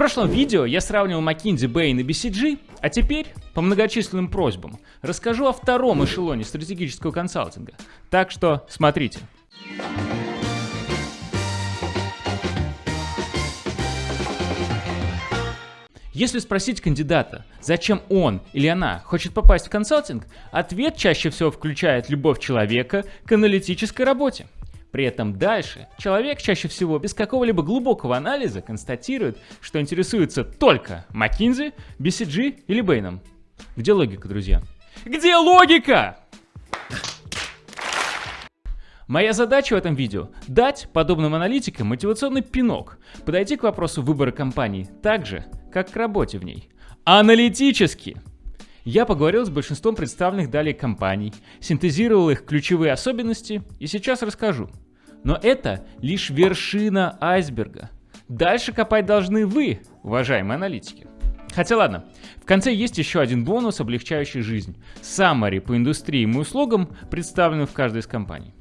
прошлом видео я сравнивал McKinsey, Bain и BCG, а теперь, по многочисленным просьбам, расскажу о втором эшелоне стратегического консалтинга. Так что смотрите. Если спросить кандидата, зачем он или она хочет попасть в консалтинг, ответ чаще всего включает любовь человека к аналитической работе. При этом дальше человек чаще всего без какого-либо глубокого анализа констатирует, что интересуется только McKinsey, BCG или Bain. Где логика, друзья? Где логика? Моя задача в этом видео – дать подобным аналитикам мотивационный пинок, подойти к вопросу выбора компании так же, как к работе в ней. Аналитически! Я поговорил с большинством представленных далее компаний, синтезировал их ключевые особенности и сейчас расскажу. Но это лишь вершина айсберга. Дальше копать должны вы, уважаемые аналитики. Хотя ладно, в конце есть еще один бонус, облегчающий жизнь. Саммари по индустриям и услугам, представленный в каждой из компаний.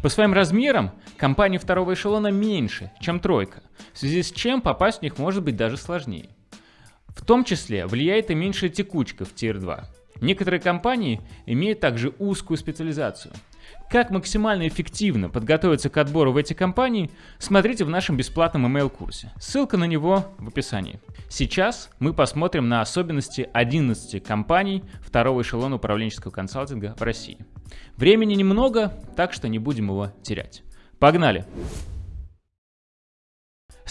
По своим размерам компании второго эшелона меньше, чем тройка, в связи с чем попасть в них может быть даже сложнее. В том числе влияет и меньшая текучка в Tier 2. Некоторые компании имеют также узкую специализацию. Как максимально эффективно подготовиться к отбору в эти компании, смотрите в нашем бесплатном email-курсе. Ссылка на него в описании. Сейчас мы посмотрим на особенности 11 компаний второго эшелона управленческого консалтинга в России. Времени немного, так что не будем его терять. Погнали!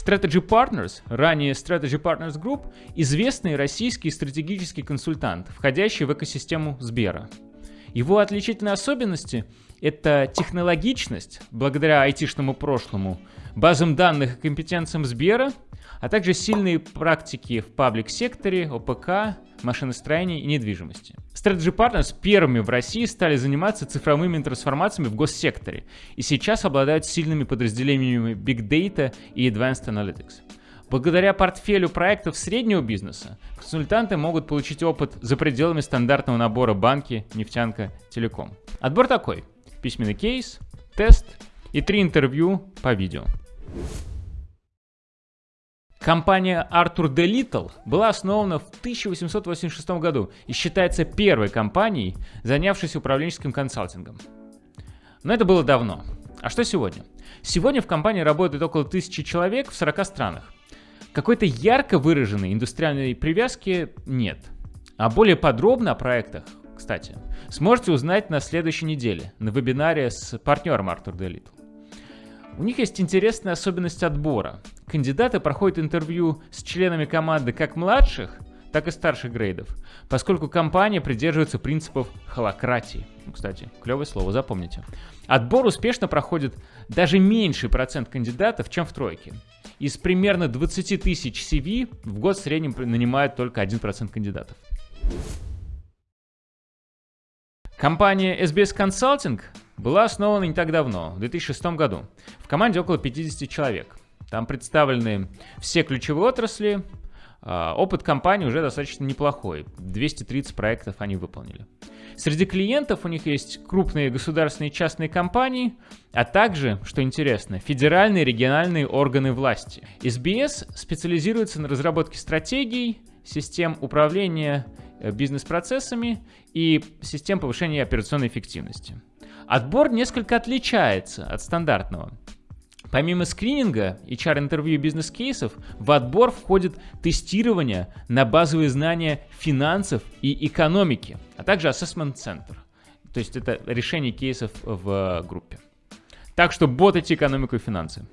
Strategy Partners, ранее Strategy Partners Group, известный российский стратегический консультант, входящий в экосистему Сбера. Его отличительные особенности – это технологичность, благодаря айтишному прошлому, базам данных и компетенциям Сбера, а также сильные практики в паблик-секторе, ОПК, машиностроении и недвижимости. Strategy Partners первыми в России стали заниматься цифровыми трансформациями в госсекторе и сейчас обладают сильными подразделениями Big Data и Advanced Analytics. Благодаря портфелю проектов среднего бизнеса консультанты могут получить опыт за пределами стандартного набора банки, нефтянка, телеком. Отбор такой. Письменный кейс, тест и три интервью по видео. Компания Arthur D. Little была основана в 1886 году и считается первой компанией, занявшейся управленческим консалтингом. Но это было давно. А что сегодня? Сегодня в компании работает около тысячи человек в 40 странах. Какой-то ярко выраженной индустриальной привязки нет. А более подробно о проектах, кстати, сможете узнать на следующей неделе на вебинаре с партнером Arthur D. Little. У них есть интересная особенность отбора. Кандидаты проходят интервью с членами команды как младших, так и старших грейдов, поскольку компания придерживается принципов холократии. Ну, кстати, клевое слово, запомните. Отбор успешно проходит даже меньший процент кандидатов, чем в тройке. Из примерно 20 тысяч CV в год в среднем нанимают только 1% кандидатов. Компания SBS Consulting была основана не так давно, в 2006 году. В команде около 50 человек. Там представлены все ключевые отрасли. А, опыт компании уже достаточно неплохой. 230 проектов они выполнили. Среди клиентов у них есть крупные государственные и частные компании, а также, что интересно, федеральные и региональные органы власти. SBS специализируется на разработке стратегий, систем управления э, бизнес-процессами и систем повышения операционной эффективности. Отбор несколько отличается от стандартного. Помимо скрининга, HR-интервью и бизнес-кейсов, в отбор входит тестирование на базовые знания финансов и экономики, а также assessment center. То есть это решение кейсов в группе. Так что ботайте экономику и финансы.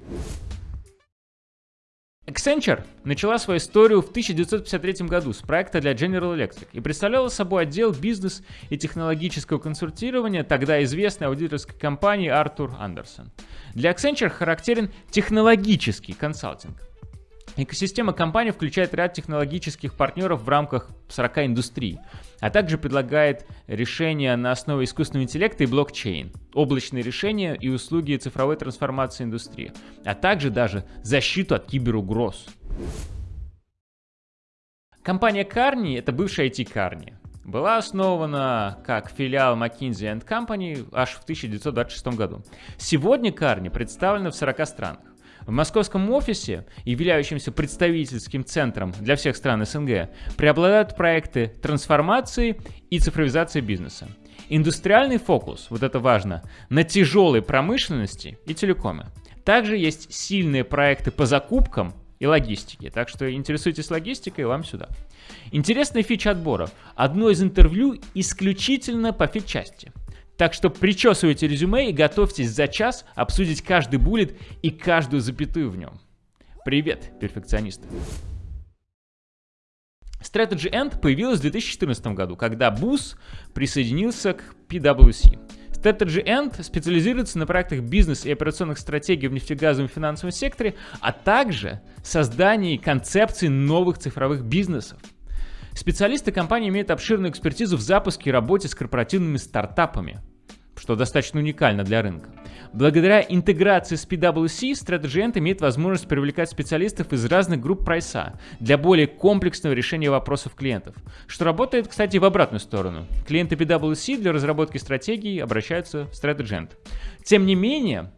Accenture начала свою историю в 1953 году с проекта для General Electric и представляла собой отдел бизнес и технологического консультирования тогда известной аудиторской компании Артур Андерсон. Для Accenture характерен технологический консалтинг. Экосистема компании включает ряд технологических партнеров в рамках 40 индустрий, а также предлагает решения на основе искусственного интеллекта и блокчейн, облачные решения и услуги цифровой трансформации индустрии, а также даже защиту от киберугроз. Компания Carney — это бывшая IT Carney. была основана как филиал McKinsey Company аж в 1926 году. Сегодня Карни представлена в 40 странах. В московском офисе, являющемся представительским центром для всех стран СНГ, преобладают проекты трансформации и цифровизации бизнеса. Индустриальный фокус, вот это важно, на тяжелой промышленности и телекоме. Также есть сильные проекты по закупкам и логистике, так что интересуйтесь логистикой, вам сюда. Интересная фича отбора. Одно из интервью исключительно по фит-части. Так что причесывайте резюме и готовьтесь за час обсудить каждый буллет и каждую запятую в нем. Привет, перфекционисты! Strategy End появилась в 2014 году, когда Booz присоединился к PwC. Strategy End специализируется на проектах бизнес и операционных стратегий в нефтегазовом и финансовом секторе, а также создании концепции новых цифровых бизнесов. Специалисты компании имеют обширную экспертизу в запуске и работе с корпоративными стартапами, что достаточно уникально для рынка. Благодаря интеграции с PwC, StrategyEnt имеет возможность привлекать специалистов из разных групп прайса для более комплексного решения вопросов клиентов, что работает, кстати, в обратную сторону. Клиенты PwC для разработки стратегий обращаются в StrategyEnt. Тем не менее,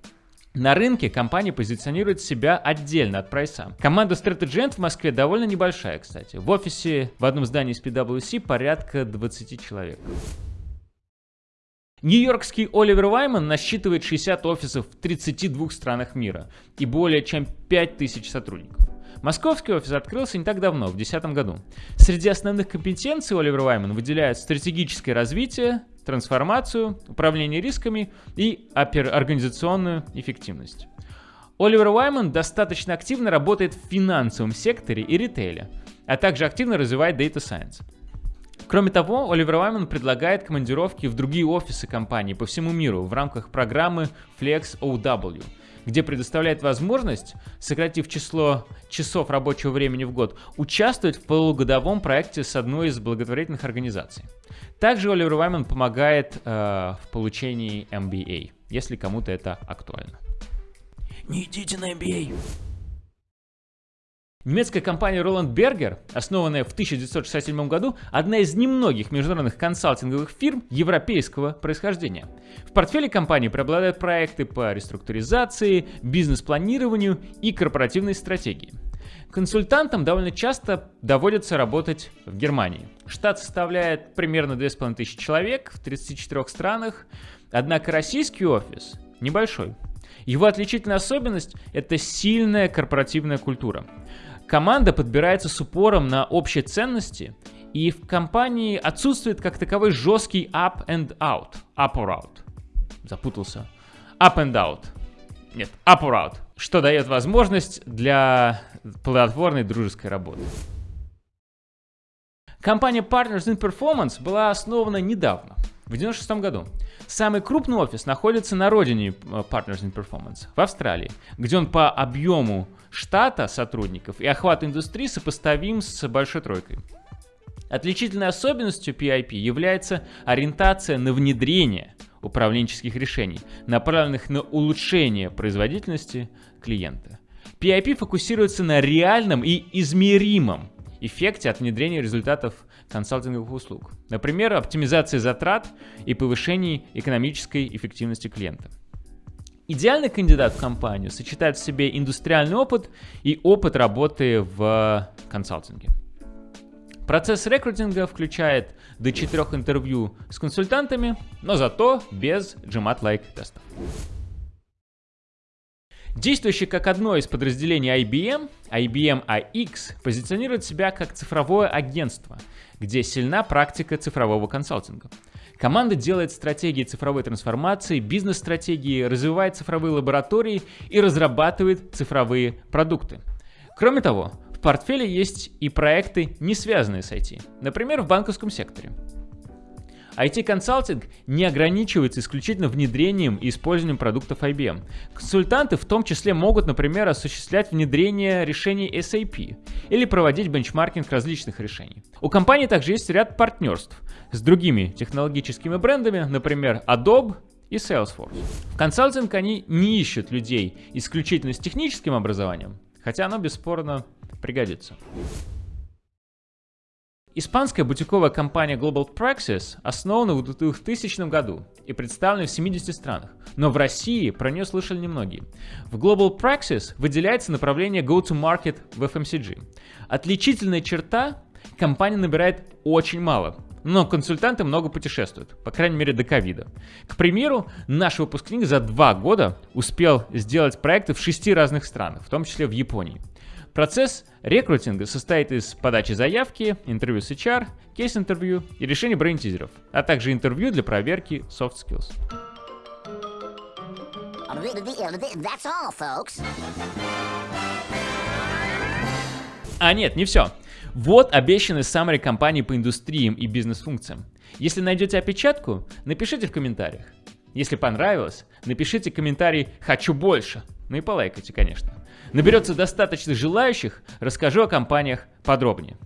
на рынке компания позиционирует себя отдельно от прайса. Команда StrategyEnt в Москве довольно небольшая, кстати. В офисе в одном здании с PwC порядка 20 человек. Нью-Йоркский Оливер Вайман насчитывает 60 офисов в 32 странах мира и более чем 5000 сотрудников. Московский офис открылся не так давно, в 2010 году. Среди основных компетенций Оливер Вайман выделяют стратегическое развитие, трансформацию, управление рисками и организационную эффективность. Оливер Вайман достаточно активно работает в финансовом секторе и ритейле, а также активно развивает Data Science. Кроме того, Оливер Вайман предлагает командировки в другие офисы компании по всему миру в рамках программы Flex OW, где предоставляет возможность, сократив число часов рабочего времени в год, участвовать в полугодовом проекте с одной из благотворительных организаций. Также Оливер Вайман помогает э, в получении MBA, если кому-то это актуально. Не идите на MBA. Немецкая компания Roland Berger, основанная в 1967 году, одна из немногих международных консалтинговых фирм европейского происхождения. В портфеле компании преобладают проекты по реструктуризации, бизнес-планированию и корпоративной стратегии. Консультантам довольно часто доводится работать в Германии. Штат составляет примерно 2500 человек в 34 странах, однако российский офис небольшой. Его отличительная особенность – это сильная корпоративная культура. Команда подбирается с упором на общие ценности, и в компании отсутствует как таковой жесткий up and out. Up or out. Запутался. Up and out. Нет, up or out. Что дает возможность для плодотворной дружеской работы. Компания Partners in Performance была основана недавно, в 1996 году. Самый крупный офис находится на родине э, Partners in Performance, в Австралии, где он по объему штата сотрудников и охват индустрии сопоставим с большой тройкой. Отличительной особенностью PIP является ориентация на внедрение управленческих решений, направленных на улучшение производительности клиента. PIP фокусируется на реальном и измеримом эффекте от внедрения результатов консалтинговых услуг. Например, оптимизации затрат и повышении экономической эффективности клиента. Идеальный кандидат в компанию сочетает в себе индустриальный опыт и опыт работы в консалтинге. Процесс рекрутинга включает до четырех интервью с консультантами, но зато без GMAT-like тестов. Действующий как одно из подразделений IBM, IBM iX позиционирует себя как цифровое агентство, где сильна практика цифрового консалтинга. Команда делает стратегии цифровой трансформации, бизнес-стратегии, развивает цифровые лаборатории и разрабатывает цифровые продукты. Кроме того, в портфеле есть и проекты, не связанные с IT, например, в банковском секторе. IT-консалтинг не ограничивается исключительно внедрением и использованием продуктов IBM. Консультанты в том числе могут, например, осуществлять внедрение решений SAP или проводить бенчмаркинг различных решений. У компании также есть ряд партнерств с другими технологическими брендами, например, Adobe и Salesforce. В консалтинг они не ищут людей исключительно с техническим образованием, хотя оно бесспорно пригодится. Испанская бутиковая компания Global Praxis основана в 2000 году и представлена в 70 странах, но в России про нее слышали немногие. В Global Praxis выделяется направление Go-to-Market в FMCG. Отличительная черта – компания набирает очень мало, но консультанты много путешествуют, по крайней мере до ковида. К примеру, наш выпускник за два года успел сделать проекты в шести разных странах, в том числе в Японии. Процесс рекрутинга состоит из подачи заявки, интервью с HR, кейс-интервью и решения брейн-тизеров, а также интервью для проверки soft skills. That's all, folks. А нет, не все. Вот обещанный summary компании по индустриям и бизнес-функциям. Если найдете опечатку, напишите в комментариях. Если понравилось, напишите комментарий «Хочу больше». Ну и полайкайте, конечно. Наберется достаточно желающих, расскажу о компаниях подробнее.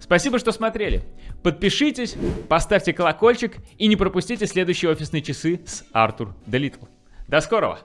Спасибо, что смотрели. Подпишитесь, поставьте колокольчик и не пропустите следующие офисные часы с Артур Делитл. До скорого!